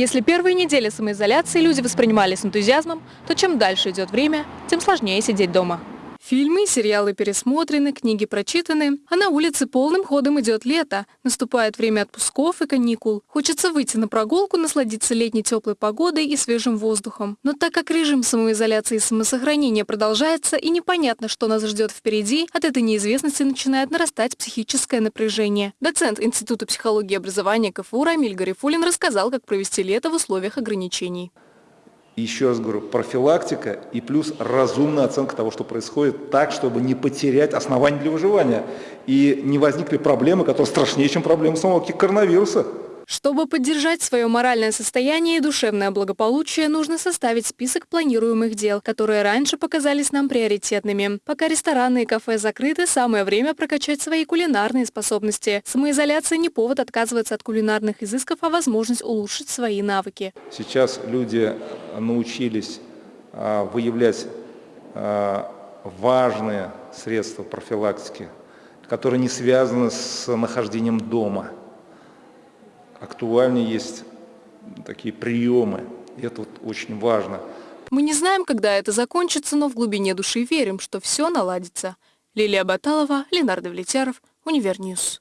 Если первые недели самоизоляции люди воспринимали с энтузиазмом, то чем дальше идет время, тем сложнее сидеть дома. Фильмы и сериалы пересмотрены, книги прочитаны, а на улице полным ходом идет лето. Наступает время отпусков и каникул. Хочется выйти на прогулку, насладиться летней теплой погодой и свежим воздухом. Но так как режим самоизоляции и самосохранения продолжается и непонятно, что нас ждет впереди, от этой неизвестности начинает нарастать психическое напряжение. Доцент Института психологии и образования КФУ Рамиль Гарифулин рассказал, как провести лето в условиях ограничений еще раз говорю, профилактика и плюс разумная оценка того, что происходит, так, чтобы не потерять основания для выживания и не возникли проблемы, которые страшнее, чем проблемы самого коронавируса. Чтобы поддержать свое моральное состояние и душевное благополучие, нужно составить список планируемых дел, которые раньше показались нам приоритетными. Пока рестораны и кафе закрыты, самое время прокачать свои кулинарные способности. Самоизоляция не повод отказываться от кулинарных изысков, а возможность улучшить свои навыки. Сейчас люди научились а, выявлять а, важные средства профилактики, которые не связаны с нахождением дома – актуальнее есть такие приемы. И это вот очень важно. Мы не знаем, когда это закончится, но в глубине души верим, что все наладится. Лилия Баталова, Ленар Давлетьяров, Univer News.